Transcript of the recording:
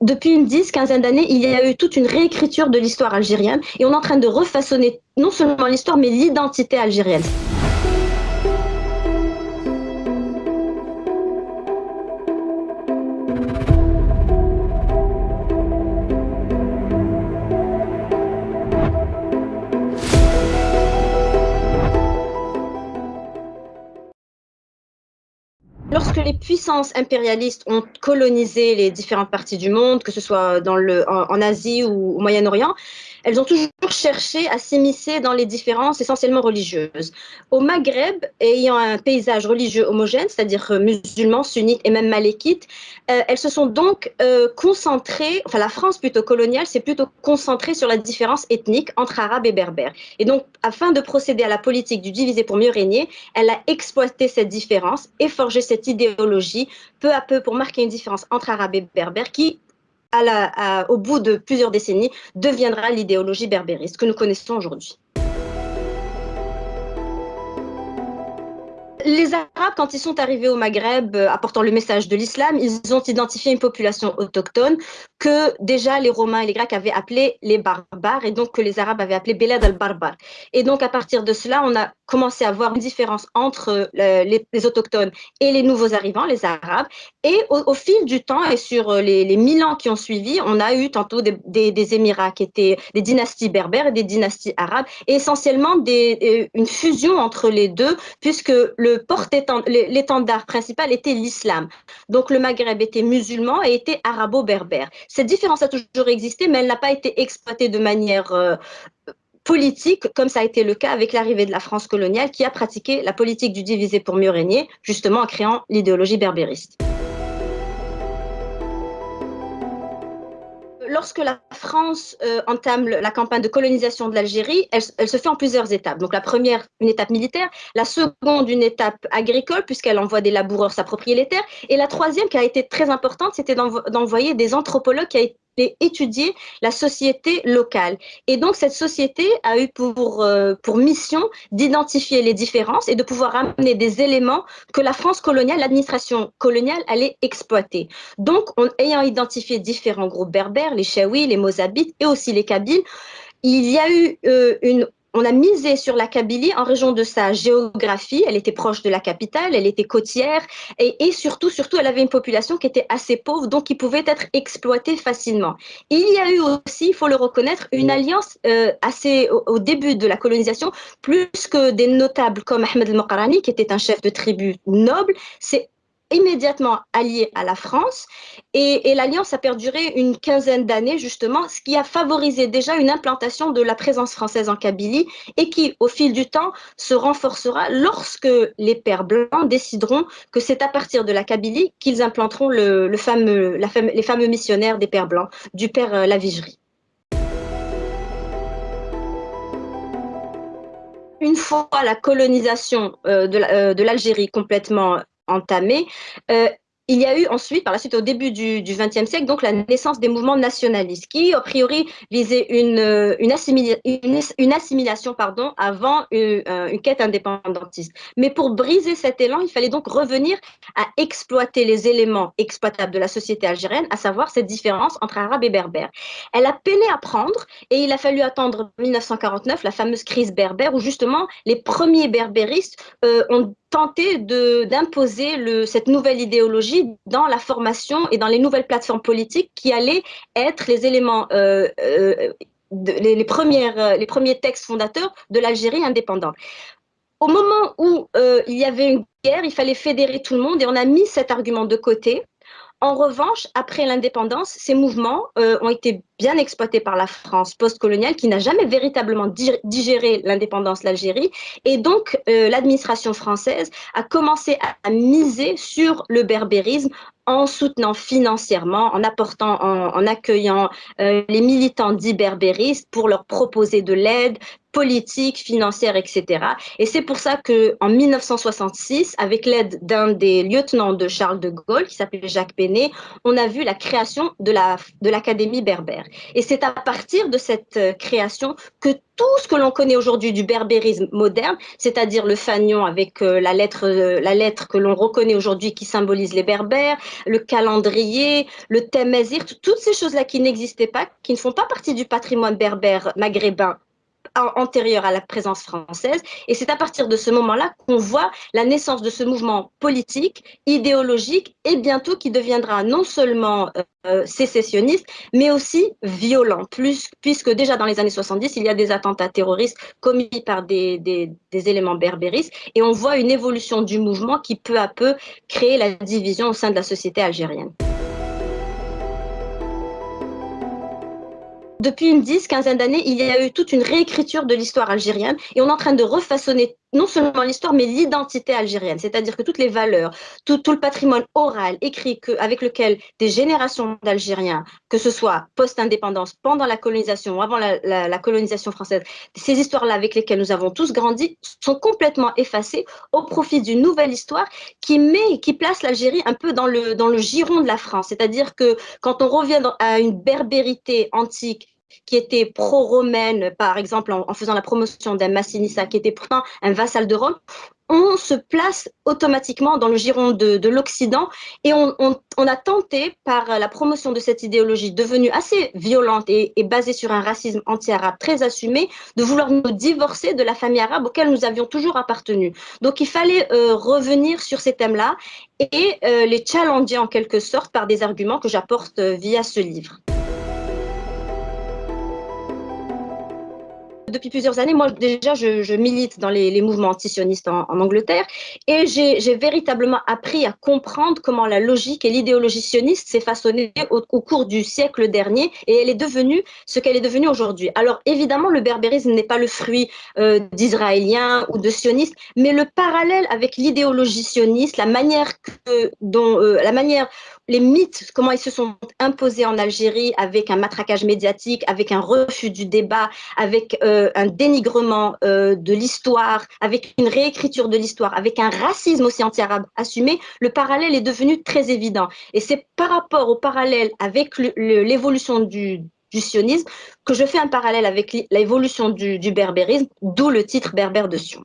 depuis une dix, quinzaine d'années, il y a eu toute une réécriture de l'histoire algérienne et on est en train de refaçonner non seulement l'histoire, mais l'identité algérienne. Les puissances impérialistes ont colonisé les différentes parties du monde, que ce soit en, Asie ou au Moyen-Orient, elles ont toujours cherché à s'immiscer dans les différences essentiellement religieuses. Au Maghreb, ayant un paysage religieux homogène, c'est-à-dire musulmans, sunnites et même malékites, euh, elles se sont donc euh, concentrées, enfin la France plutôt coloniale, s'est plutôt concentrée sur la différence ethnique entre arabes et berbères. Et donc, afin de procéder à la politique du diviser pour mieux régner, elle a exploité cette différence et forgé cette idéologie peu à peu pour marquer une différence entre arabes et berbères qui, au bout de plusieurs décennies, deviendra l'idéologie berbériste que nous connaissons aujourd'hui. Les Arabes, quand ils sont arrivés au Maghreb euh, apportant le message de l'islam, ils ont identifié une population autochtone que déjà les Romains et les Grecs avaient appelé les barbares et donc que les Arabes avaient appelé Belad al-Barbar. Et donc à partir de cela, on a commencé à voir une différence entre euh, les, autochtones et les nouveaux arrivants, les Arabes. Et au, fil du temps et sur euh, les, mille ans qui ont suivi, on a eu tantôt des, émirats qui étaient des dynasties berbères et des dynasties arabes, et essentiellement une fusion entre les deux, puisque le l'étendard principal était l'islam. Donc le Maghreb était musulman et était arabo-berbère. Cette différence a toujours existé, mais elle n'a pas été exploitée de manière euh, politique, comme ça a été le cas avec l'arrivée de la France coloniale, qui a pratiqué la politique du diviser pour mieux régner, justement en créant l'idéologie berbériste. Lorsque la France euh, entame la campagne de colonisation de l'Algérie, elle, se fait en plusieurs étapes. Donc la première, une étape militaire, la seconde, une étape agricole, puisqu'elle envoie des laboureurs s'approprier les terres, et la troisième, qui a été très importante, c'était d'envoyer des anthropologues qui, étudier la société locale. Et donc, cette société a eu pour, euh, pour mission d'identifier les différences et de pouvoir amener des éléments que la France coloniale, l'administration coloniale allait exploiter. Donc, en ayant identifié différents groupes berbères, les Chaouis, les Mozabites et aussi les Kabyles, il y a eu euh, une on a misé sur la Kabylie en région de sa géographie. Elle était proche de la capitale, elle était côtière et, surtout, surtout, elle avait une population qui était assez pauvre, donc qui pouvait être exploitée facilement. Il y a eu aussi, il faut le reconnaître, une alliance euh, assez au, début de la colonisation, plus que des notables comme Ahmed el-Mokarani, qui était un chef de tribu noble. C'est immédiatement allié à la France et, l'alliance a perduré une quinzaine d'années justement, ce qui a favorisé déjà une implantation de la présence française en Kabylie et qui, au fil du temps, se renforcera lorsque les pères blancs décideront que c'est à partir de la Kabylie qu'ils implanteront les fameux missionnaires des pères blancs, du père euh, Lavigerie. une fois la colonisation euh, euh, de l'Algérie complètement entamé. Euh, il y a eu ensuite, par la suite, au début du XXe siècle, donc la naissance des mouvements nationalistes qui, a priori, visaient une, euh, assimilation pardon, avant une, euh, une, quête indépendantiste. Mais pour briser cet élan, il fallait donc revenir à exploiter les éléments exploitables de la société algérienne, à savoir cette différence entre arabes et berbères. Elle a peiné à prendre et il a fallu attendre 1949, la fameuse crise berbère, où justement les premiers berbéristes ont tenter d'imposer cette nouvelle idéologie dans la formation et dans les nouvelles plateformes politiques qui allaient être les éléments, euh, euh, les, premières, euh, les premiers textes fondateurs de l'Algérie indépendante. Au moment où il y avait une guerre, il fallait fédérer tout le monde et on a mis cet argument de côté. En revanche, après l'indépendance, ces mouvements ont été bien exploité par la France postcoloniale qui n'a jamais véritablement digéré l'indépendance de l'Algérie. Et donc, euh, l'administration française a commencé à, miser sur le berbérisme en soutenant financièrement, en apportant, en, accueillant euh, les militants dits berbéristes pour leur proposer de l'aide politique, financière, etc. Et c'est pour ça que en 1966, avec l'aide d'un des lieutenants de Charles de Gaulle, qui s'appelait Jacques Péné, on a vu la création de l'Académie berbère. Et c'est à partir de cette euh, création que tout ce que l'on connaît aujourd'hui du berbérisme moderne, c'est-à-dire le fanion avec euh, la, lettre, euh, la lettre que l'on reconnaît aujourd'hui qui symbolise les berbères, le calendrier, le thème toutes ces choses-là qui n'existaient pas, qui ne font pas partie du patrimoine berbère maghrébin antérieure à la présence française. Et c'est à partir de ce moment-là qu'on voit la naissance de ce mouvement politique, idéologique et bientôt qui deviendra non seulement euh, sécessionniste, mais aussi violent, puisque déjà dans les années 70, il y a des attentats terroristes commis par des, des, des éléments berbéristes et on voit une évolution du mouvement qui peu à peu crée la division au sein de la société algérienne. Depuis une dix, quinzaine d'années, il y a eu toute une réécriture de l'histoire algérienne et on est en train de refaçonner non seulement l'histoire, mais l'identité algérienne. C'est-à-dire que toutes les valeurs, tout, le patrimoine oral, écrit, avec lequel des générations d'Algériens, que ce soit post-indépendance, pendant la colonisation ou avant la, colonisation française, ces histoires-là avec lesquelles nous avons tous grandi, sont complètement effacées au profit d'une nouvelle histoire qui met, qui place l'Algérie un peu dans le giron de la France. C'est-à-dire que quand on revient à une berbérité antique, qui était pro-romaine, par exemple en, faisant la promotion d'un Massinissa qui était pourtant un vassal de Rome, on se place automatiquement dans le giron de, l'Occident et on, a tenté, par la promotion de cette idéologie devenue assez violente et, basée sur un racisme anti-arabe très assumé, de vouloir nous divorcer de la famille arabe auquel nous avions toujours appartenu. Donc il fallait euh, revenir sur ces thèmes-là et euh, les challenger en quelque sorte par des arguments que j'apporte euh, via ce livre. Depuis plusieurs années, moi déjà, je, milite dans les, mouvements antisionistes en, en Angleterre et j'ai véritablement appris à comprendre comment la logique et l'idéologie sioniste s'est façonnée au, cours du siècle dernier et elle est devenue ce qu'elle est devenue aujourd'hui. Alors évidemment, le berbérisme n'est pas le fruit euh, d'Israéliens ou de sionistes, mais le parallèle avec l'idéologie sioniste, la manière dont euh, la manière les mythes, comment ils se sont imposés en Algérie avec un matraquage médiatique, avec un refus du débat, avec euh, un dénigrement euh, de l'histoire, avec une réécriture de l'histoire, avec un racisme aussi anti-arabe assumé, le parallèle est devenu très évident. Et c'est par rapport au parallèle avec l'évolution du, du sionisme que je fais un parallèle avec l'évolution du, du berbérisme, d'où le titre Berbère de Sion.